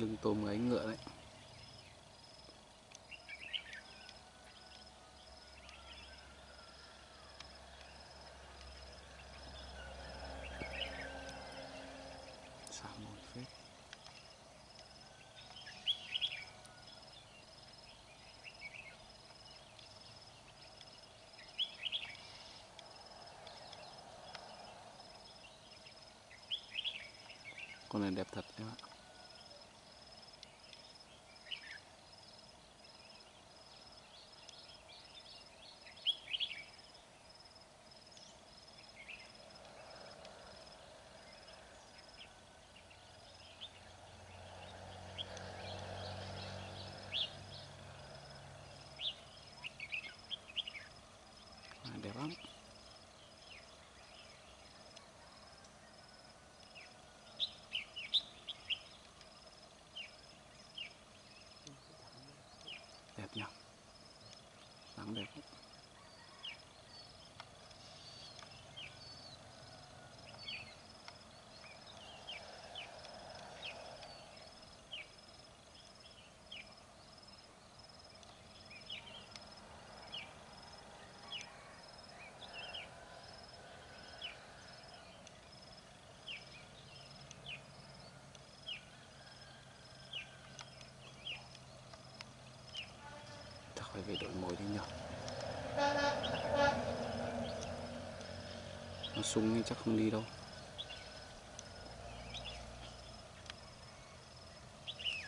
lưng tôm gáy ngựa đấy. Con này đẹp thật em ạ À, đẹp lắm đẹp nhỉ nắng đẹp lắm. Chắc về đổi mồi đi nhỉ nó sung thì chắc không đi đâu.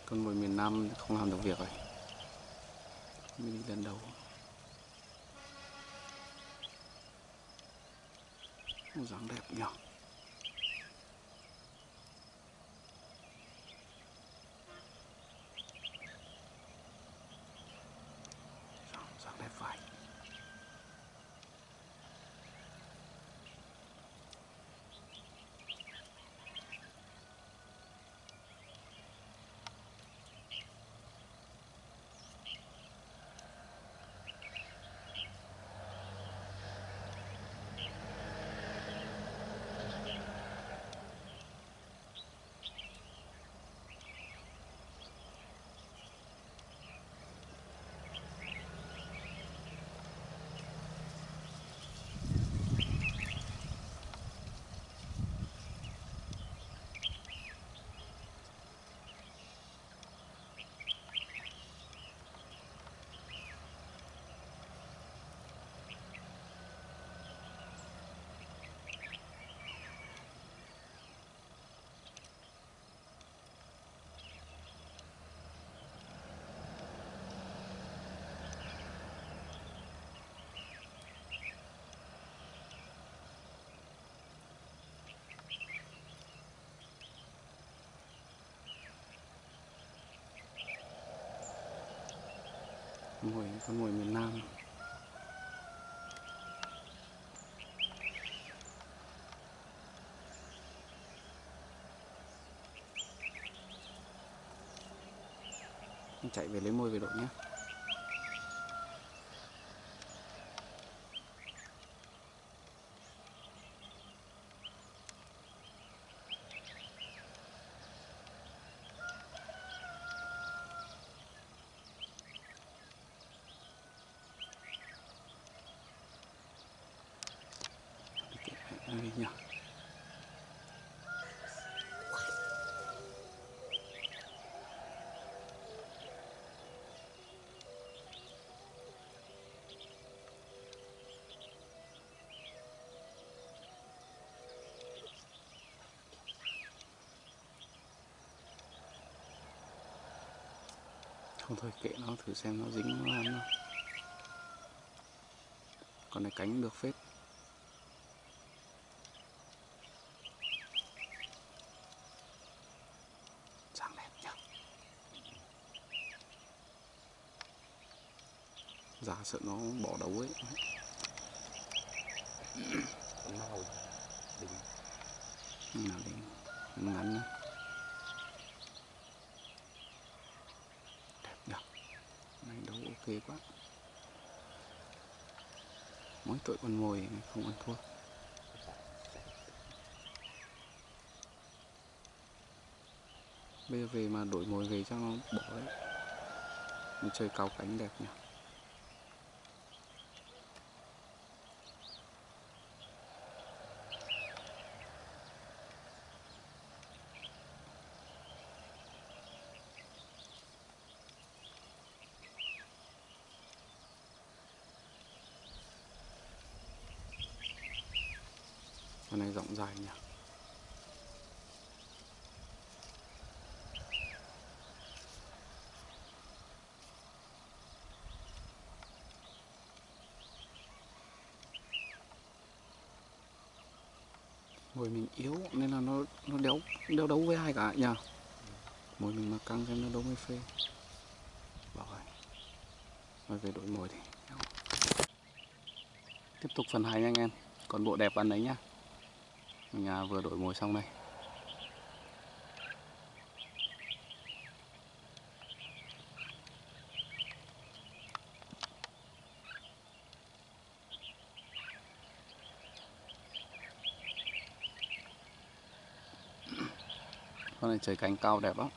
Con mồi miền Nam không làm được việc rồi. Mình đi lần đầu. Nó dáng đẹp nhỉ dáng, dáng đẹp vậy mồi con mồi miền Nam. Chạy về lấy mồi về đội nhé đi nhỉ không thôi kệ nó thử xem nó dính nó ăn không. Con này cánh được phết. Dáng đẹp nhỉ giá sợ nó bỏ đấu ấy. Nào đỉnh. Nào đi ngắn nữa đẹp nhỉ này đấu ok quá mỗi tội con mồi không ăn thua bây giờ về mà đổi mồi về cho nó bỏ đấy trời chơi cao cánh đẹp nhỉ con này rộng dài nhỉ mồi mình yếu, nên là nó nó đéo đéo đấu với ai cả nhỉ mồi mình mà căng xem nó đấu với phê. Bảo rồi. Rồi về đổi mồi thì. Tiếp tục phần hai nha anh em. Còn bộ đẹp ăn đấy nhá. Mình vừa đổi mồi xong đây. Trời cánh cao đẹp lắm.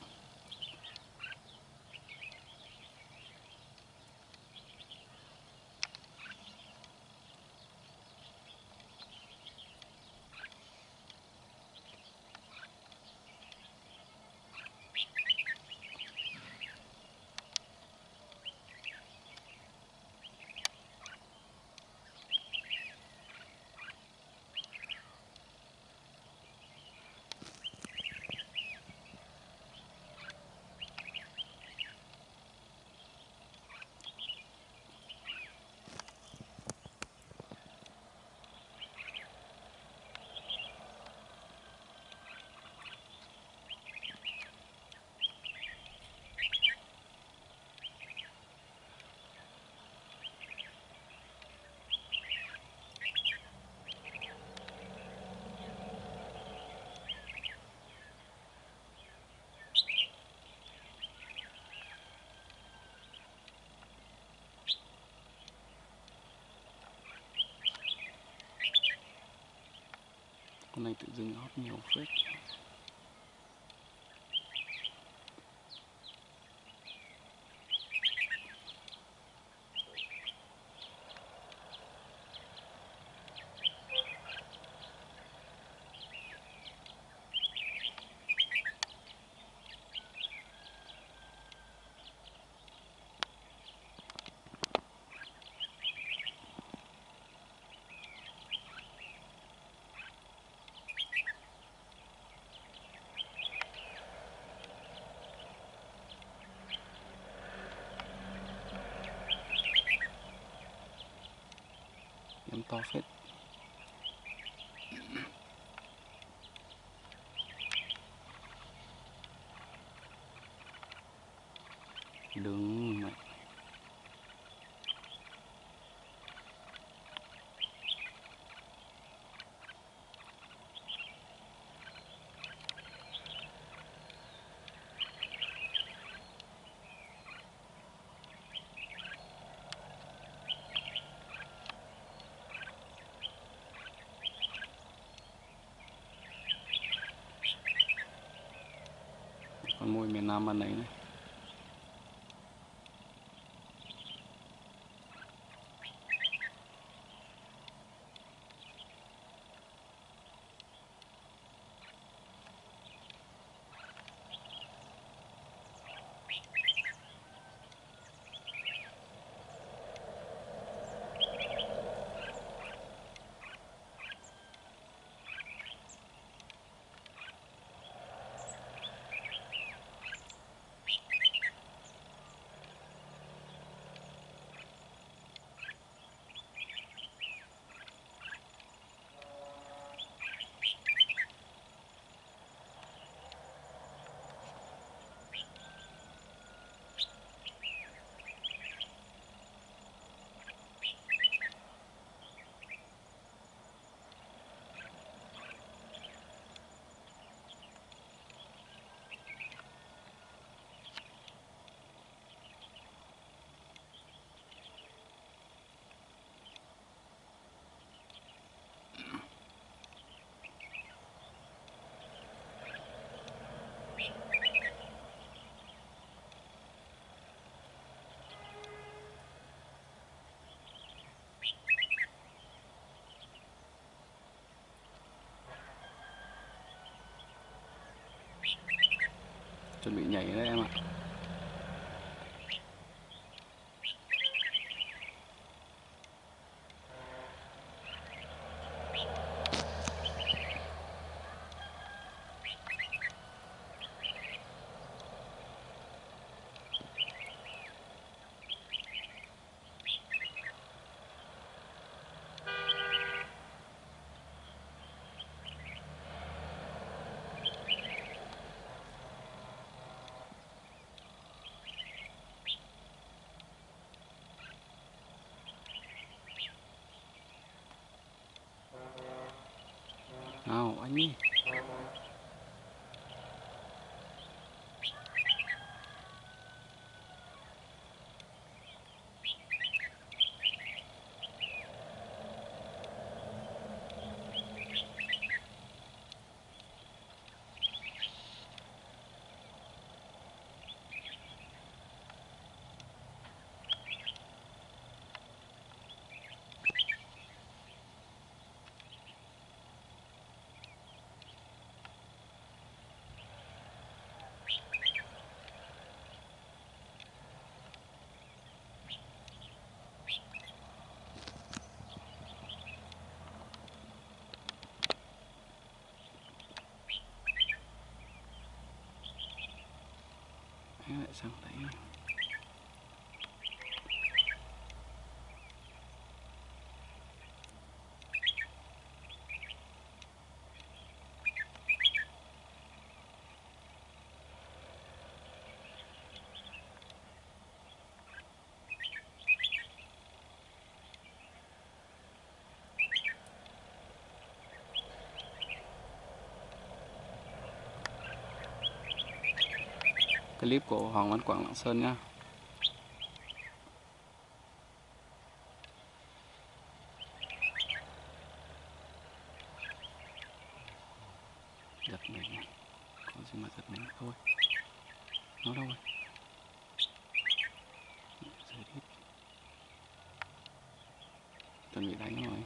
Này tự dưng hót nhiều phết. Em មួយមានណាមិនហ្នឹង chuẩn bị nhảy đấy em ạ. Nào anh đi Em lại sang đấy clip của Hoàng Văn Quảng Lạng Sơn nhá giật mình có gì mà giật mình thôi nó đâu rồi rơi đít chuẩn bị đánh rồi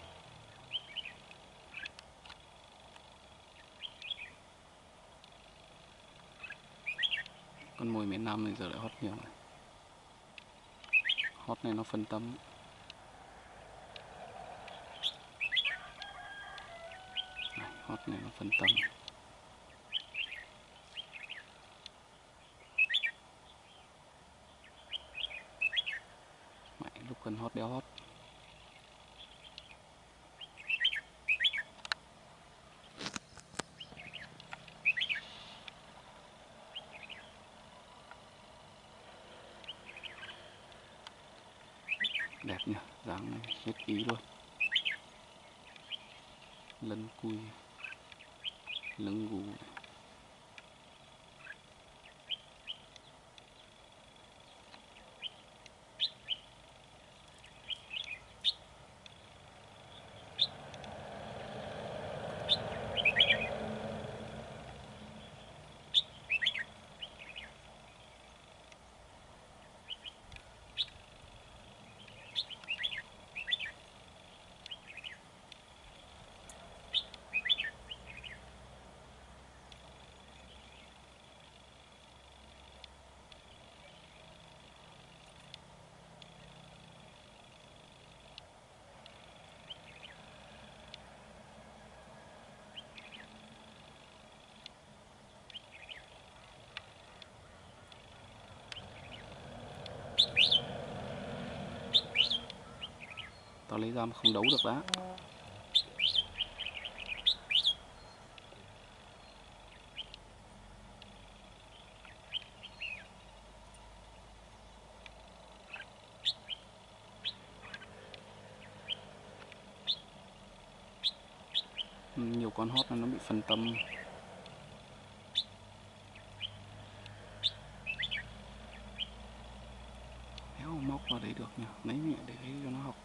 con mồi miền Nam này giờ lại hót nhiều này. Hót này nó phân tâm. Này, hót này nó phân tâm. Mẹ, lúc cần hót đeo hót đẹp nhỉ dáng này hết ý luôn lân cùi lưng gù này tao lấy ra mà không đấu được đã nhiều con hót nó bị phân tâm. Đéo móc vào đấy được nhỉ? Lấy mẹ để lấy cho nó học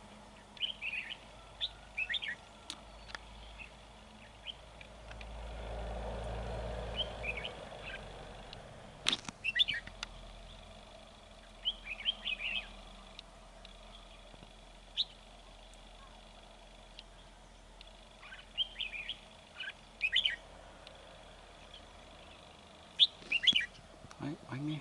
đấy anh đi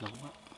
lâu quá con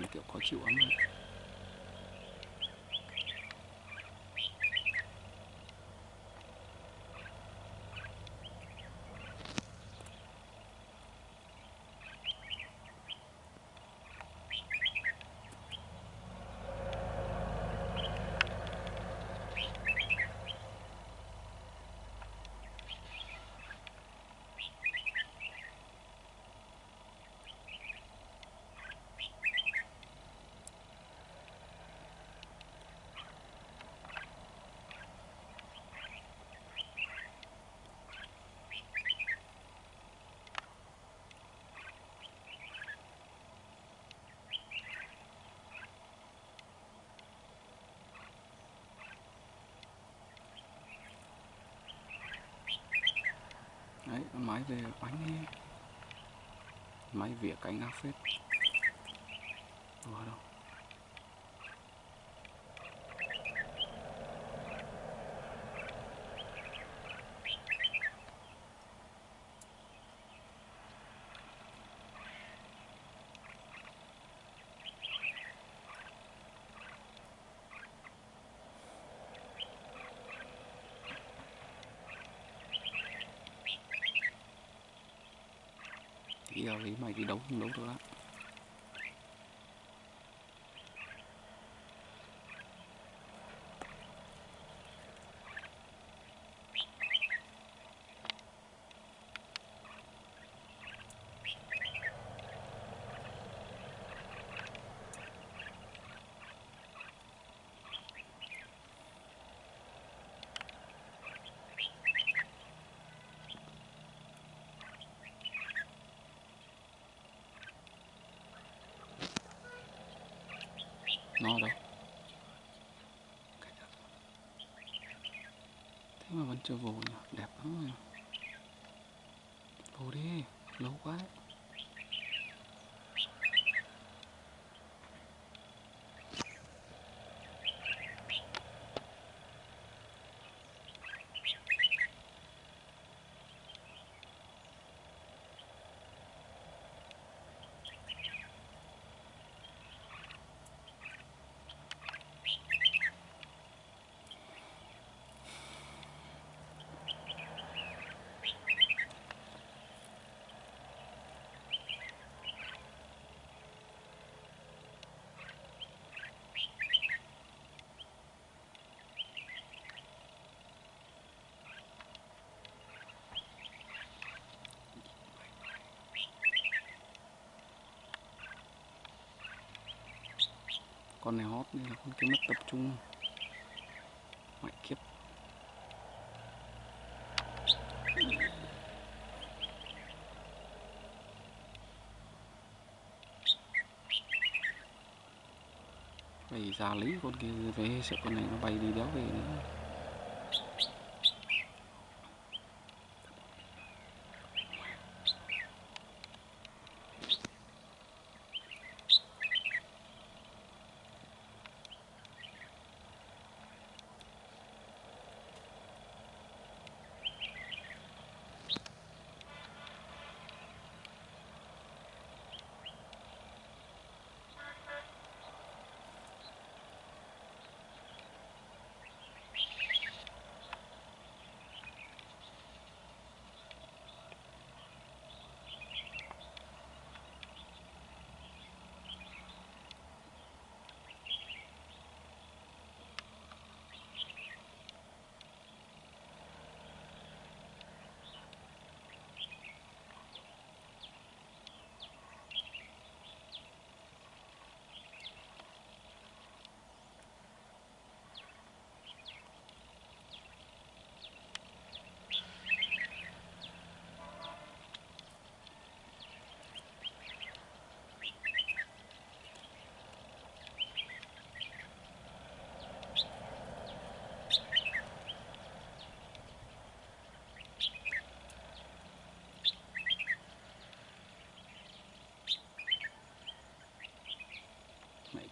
mình kiểu khó chịu lắm rồi đấy con máy về bánh máy vỉa cánh áp phết. Giờ thì mày đi đấu không đấu được á. Nó đâu? Thế mà vẫn chưa vô nhỉ? Đẹp lắm rồi vô đi, lâu quá. đấy con này hót nên là con kia mất tập trung. Ngoại kiếp. Phải ra lý con kia về, sợ con này nó bay đi đéo về nữa.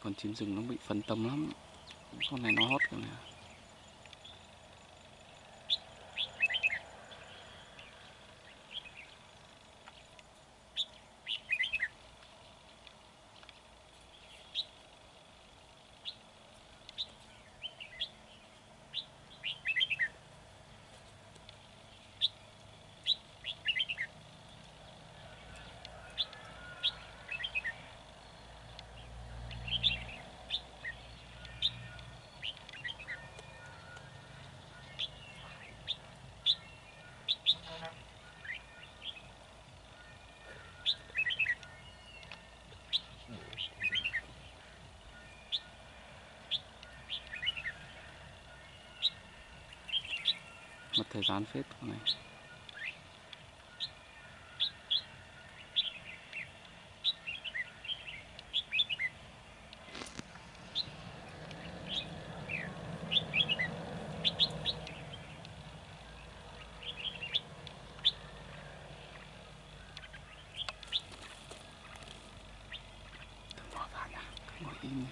Con chim rừng nó bị phân tâm lắm. Con này nó hót cả này thời gian phết này Đừng bỏ ra nha, cứ ngồi im đi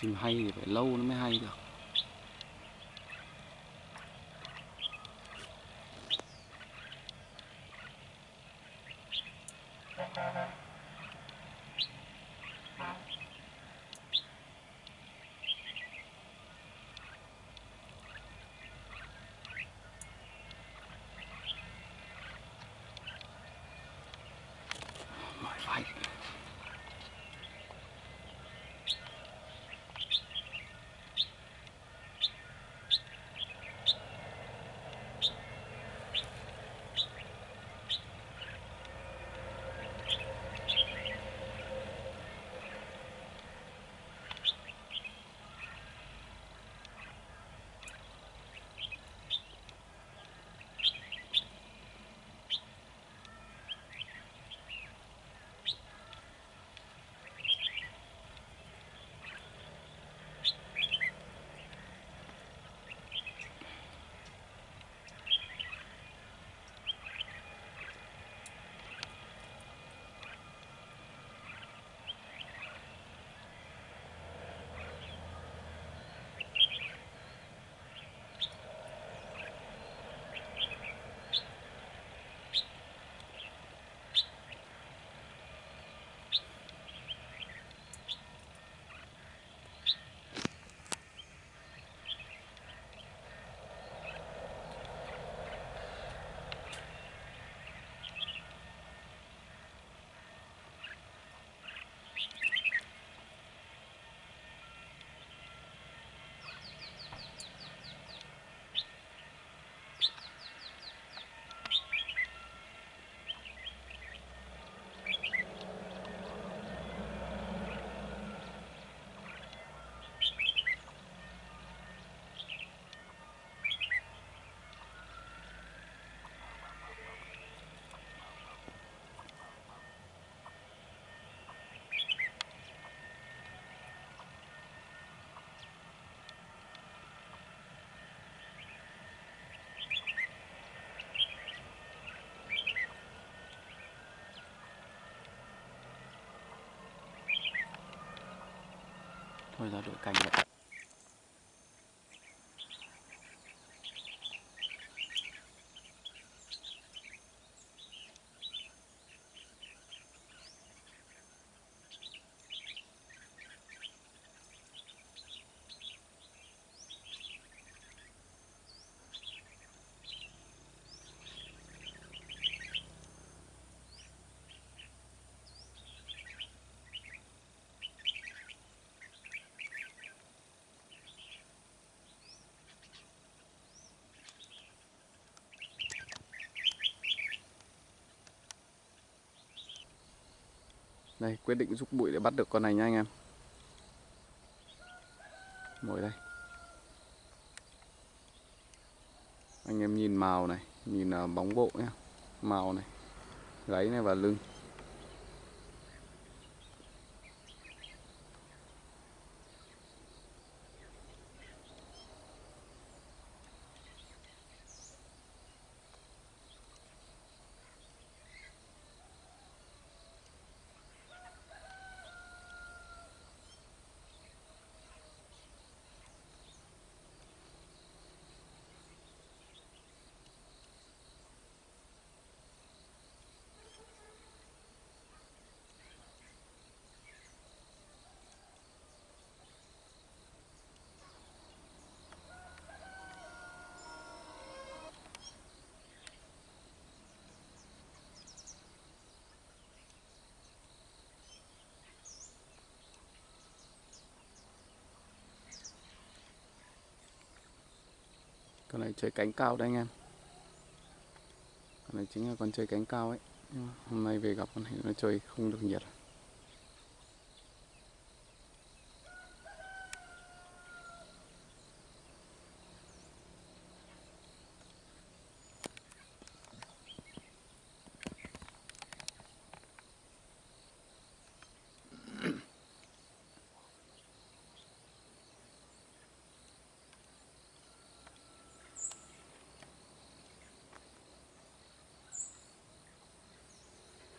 chim hay thì phải lâu nó mới hay được. Thôi ra đội cành vậy Đây, quyết định rút bụi để bắt được con này nha anh em. Mồi đây. Anh em nhìn màu này, nhìn à, bóng bộ nhá. Màu này, gáy này và lưng. Con này chơi cánh cao đây anh em. Con này chính là con chơi cánh cao ấy. Hôm nay về gặp con này nó chơi không được nhiệt. À?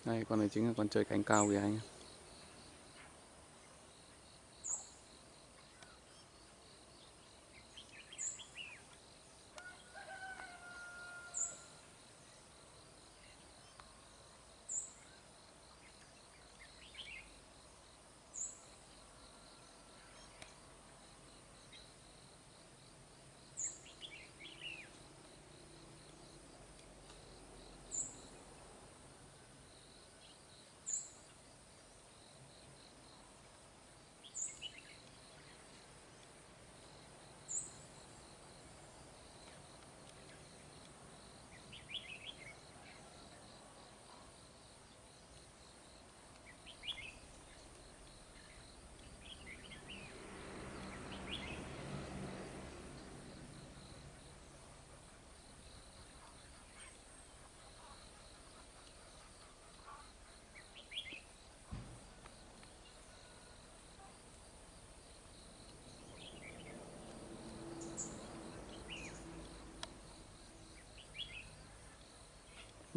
Đây con này chính là con chơi cánh cao kìa anh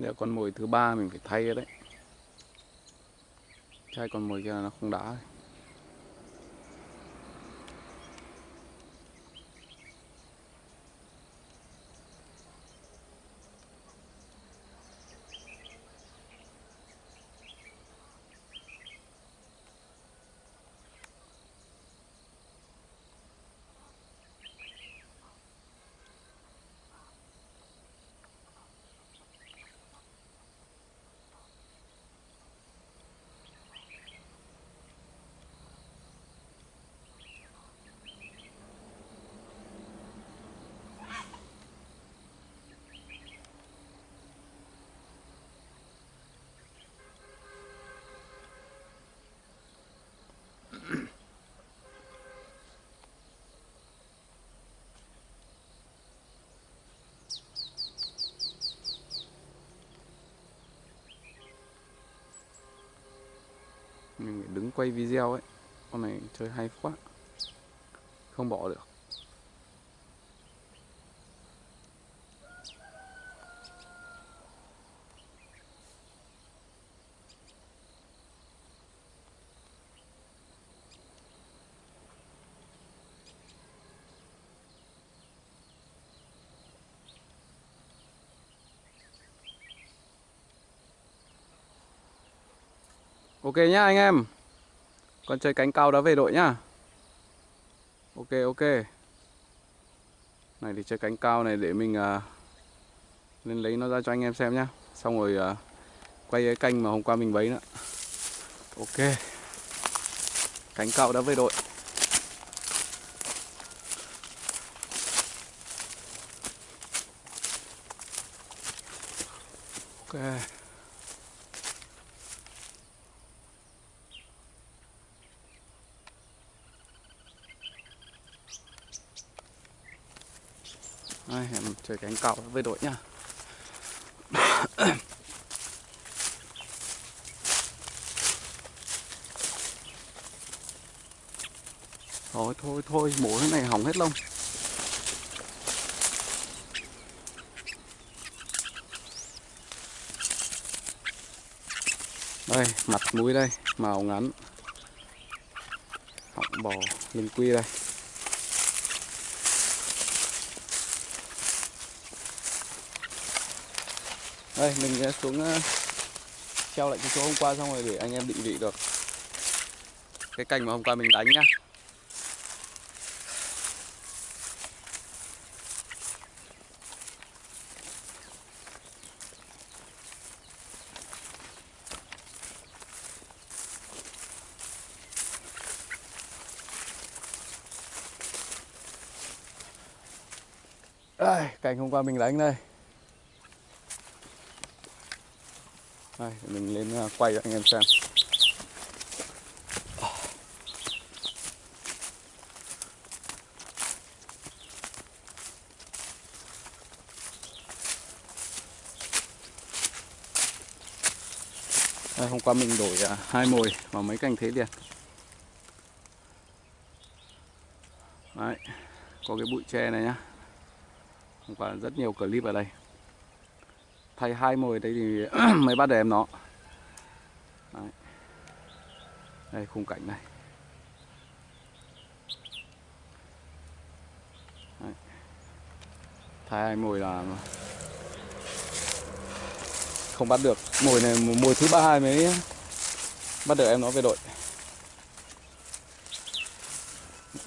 em. Con mồi thứ ba mình phải thay đấy. chai con mồi kia nó không đã quay video ấy, con này chơi hay quá, không bỏ được. Ok nhá anh em. Con chơi cánh cao đã về đội nhá. Ok ok. Này thì chơi cánh cao này để mình uh, Lên lấy nó ra cho anh em xem nhá. Xong rồi uh, quay cái canh mà hôm qua mình bấy nữa. Ok. Cánh cao đã về đội. Ok Đây, em chơi cánh cạo với đội nhá Thôi thôi thôi, mổ cái này hỏng hết lông. Đây, mặt mũi đây, màu ngắn. Họng bò, lưng quy đây. Đây, mình sẽ xuống ờ, treo lại cái chỗ hôm qua xong rồi để anh em định vị được. Cái cành mà hôm qua mình đánh nhá. Đây, cành hôm qua mình đánh đây. Mình lên à, quay cho anh em xem. Đây, hôm qua mình đổi à, hai mồi vào mấy cành thế liền. Đấy, có cái bụi tre này nhá. Hôm qua rất nhiều clip ở đây. Thay hai mồi đấy thì mới bắt được em nó. Đấy. Đây, khung cảnh này. Đấy. Thay hai mồi là Không bắt được. Mồi này, mồi thứ ba mới Bắt được em nó về đội.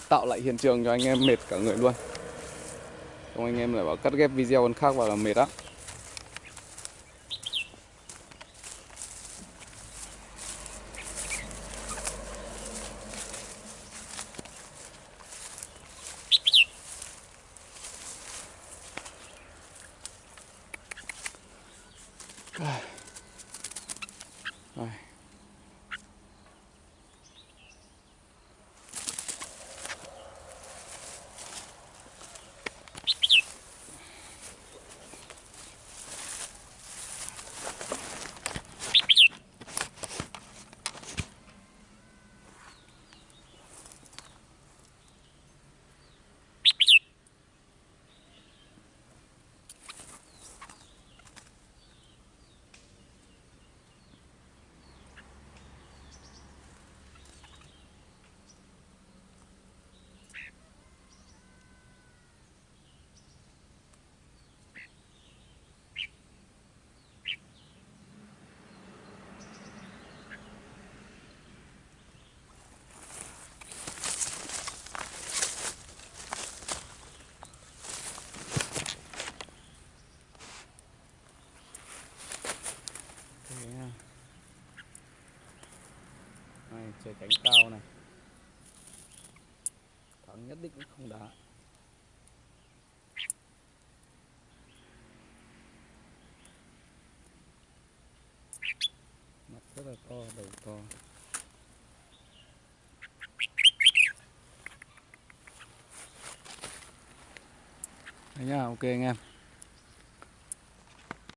Tạo lại hiện trường cho anh em mệt cả người luôn. Không anh em lại bảo cắt ghép video còn khác vào là mệt á Đây. Thế nha. Này, chơi cánh cao này thắng cũng không đá mặt rất là to, đầu to. Đấy nhá, ok anh em.